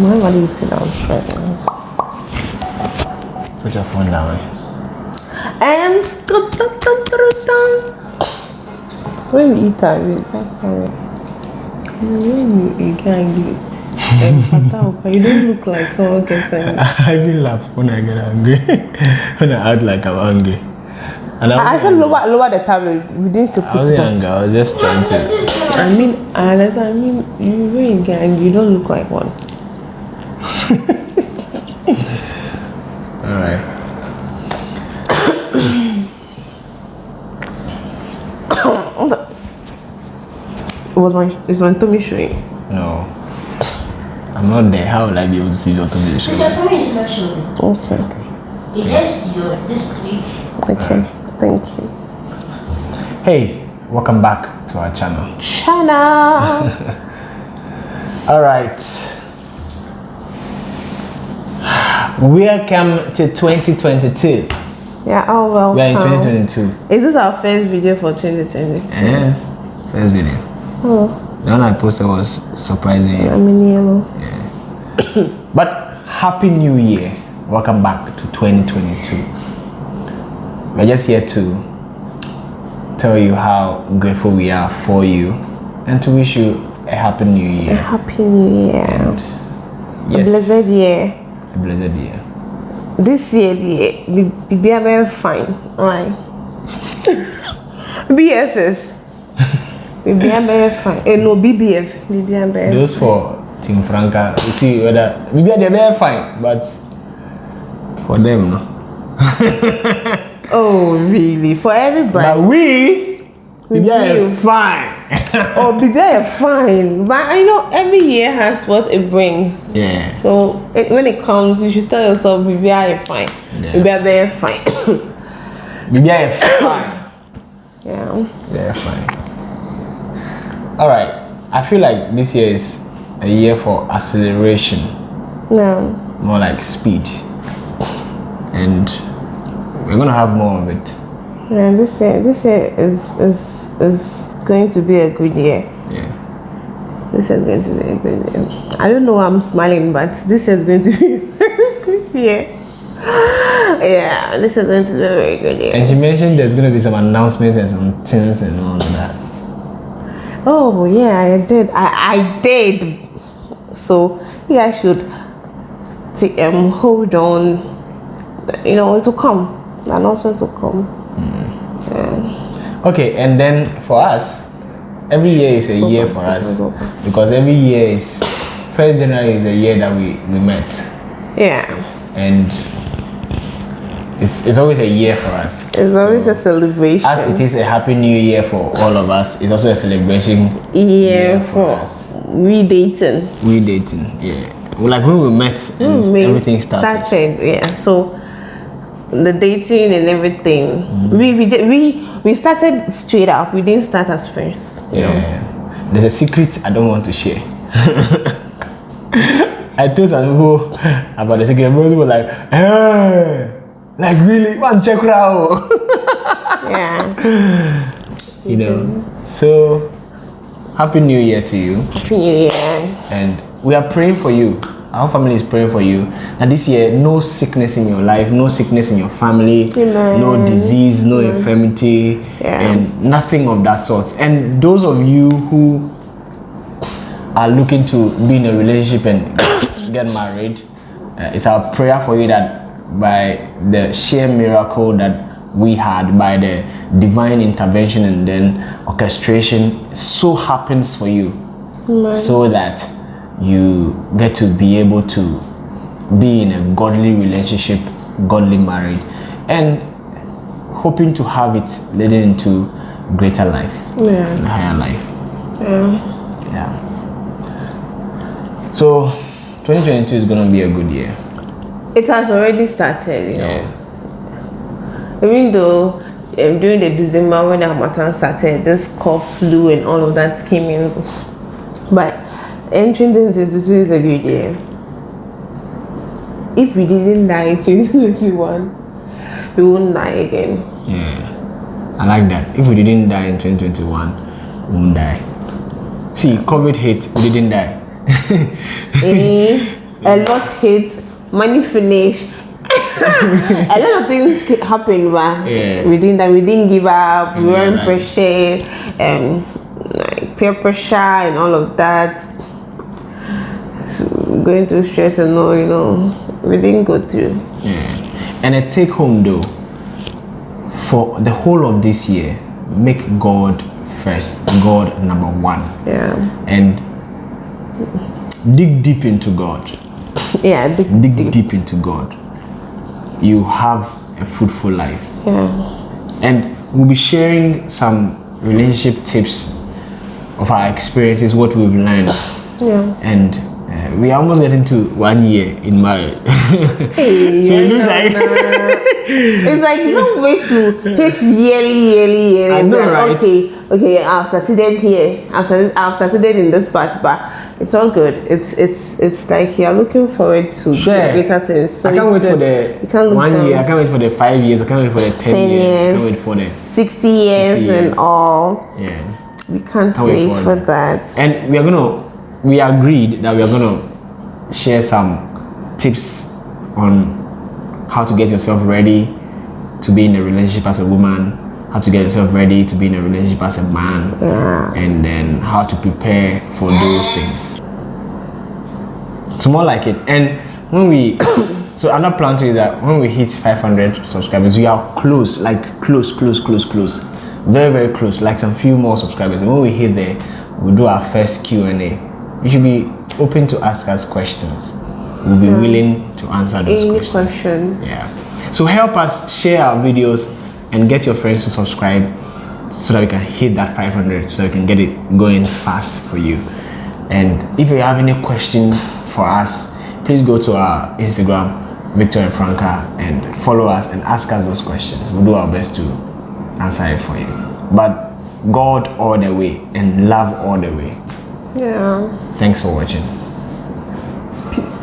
Why why do you sit down straight? Put your phone down. And when you eat that, that's how when you eat angry. Fata, you don't look like someone gets angry. I will laugh when I get angry. when I act like I'm angry. And I ah, I, said lower, lower the tablet. We didn't I put was it on. younger. I was just trying to. I mean, I, I mean, you when you get angry, you don't look like one. All right. Was my is my tummy showing? No. I'm not there. How will I be able to see your tummy? It's your tummy is not showing. Okay, It's just your this place. okay, thank you. Hey, welcome back to our channel. Channel. All right. Welcome to 2022. yeah, oh well. We are in 2022. Is this our first video for 2022? Yeah. First video. Oh, The one I posted was surprising. I'm in yellow. But happy new year. Welcome back to 2022. We're just here to tell you how grateful we are for you and to wish you a happy new year. A happy new year. And yes. Blessed year. Blessed year. This year, the be very fine. Right. BFF. Be very fine. Eh, no, BBF. Be very Those for Team Franca, you see whether maybe they're very fine, but for them, no. Oh, really? For everybody. But we, we are fine. Oh, be very fine. But I know every year has what it brings. yeah. So it, when it comes, you should tell yourself, "Baby, I am fine. Yeah. Am very fine." We are fine. yeah. Yeah, fine. All right. I feel like this year is a year for acceleration, No. more like speed, and we're gonna have more of it. Yeah. This year, this year is is is going to be a good year. Yeah. This is going to be a good year. I don't know why I'm smiling, but this is going to be a good year. Yeah, this is going to be a very good year. And she mentioned there's gonna be some announcements and some things and all of that. Oh yeah, I did. I I did. So you guys should t- um hold on. You know it will come. Also to come. Okay, and then for us, every year is a year for us because every year is first January is the year that we we met, Yeah. and it's it's always a year for us. It's always a celebration. As it is a happy new year for all of us, it's also a celebration yeah, for us. we dating. We dating, yeah. Like when we met and mm, We everything started. Started, yeah. So the dating and everything. Mm-hmm. We we did we we started straight up. We didn't start as friends. know. Yeah. There's a secret I don't want to share. I told some people about the secret. Most people were like, hey, like really? One check out. Yeah. you know. So, happy New Year to you, Happy New Year. and we are praying for you. Our family is praying for you. And this year, no sickness in your life, no sickness in your family, Amen. no disease, no infirmity, Yeah. and nothing of that sort. And those of you who are looking to be in a relationship and get married, uh, it's our prayer for you that by the sheer miracle that we had, by the divine intervention and then orchestration, so happens for you, so that you get to be able to be in a godly relationship, godly married, and hoping to have it leading into greater life, Yeah. higher life. Yeah. Yeah. So, 2022 is gonna be a good year. It has already started, you know. Yeah. Even though um, during the December when Harmattan started, this cough, flu, and all of that came in. But entering 2022 is a good year. If we didn't die in 2021, we won't die again. Yeah. I like that. If we didn't die in 2021, we won't die. See, COVID hit, we didn't die. Eh, a lot hit, money finish. a lot of things happened, but Yeah. we didn't. We didn't give up. We Yeah, weren't like- pressured, um, like peer pressure and all of that. So going through stress and all, you know, we didn't go through. Yeah. And a take home though, for the whole of this year, make God first, God number one, Yeah, and dig deep into God. yeah, deep, Dig deep. deep into God. You have a fruitful life. Yeah, and we'll be sharing some relationship tips of our experiences, what we've learned, yeah. and uh, we almost get into one year in marriage. Hey, so it looks like it's like no don't to hit yearly, yearly, yearly. I know, Like, right? Okay, okay, I've succeeded here. I've succeeded, I've succeeded in this part, but it's all good. It's it's it's like you're looking forward to Sure. greater things. So I can't wait for good. You the one down. year. I can't wait for the five years. I can't wait for the ten, ten years. I can't wait for the sixty years, 60 years. and all. yeah. We can't, Can't wait wait, for for that. And we are gonna we agreed that we are gonna share some tips on how to get yourself ready to be in a relationship as a woman, how to get yourself ready to be in a relationship as a man, Yeah. and then how to prepare for those things. It's more like it. And when we so another plan to is that when we hit 500 subscribers, we are close, like close, close, close, close, very, very close. Like some few more subscribers. And when we hit there, we do our first Q and A. You should be open to ask us questions. We'll be willing to answer those Any questions. question? Yeah. So help us share our videos and get your friends to subscribe so that we can hit that 500 so that we can get it going fast for you. And if you have any question for us, please go to our Instagram, Victor and Franca, and follow us and ask us those questions. We'll do our best to answer it for you. But God all the way and love all the way. Yeah. Thanks for watching. Peace.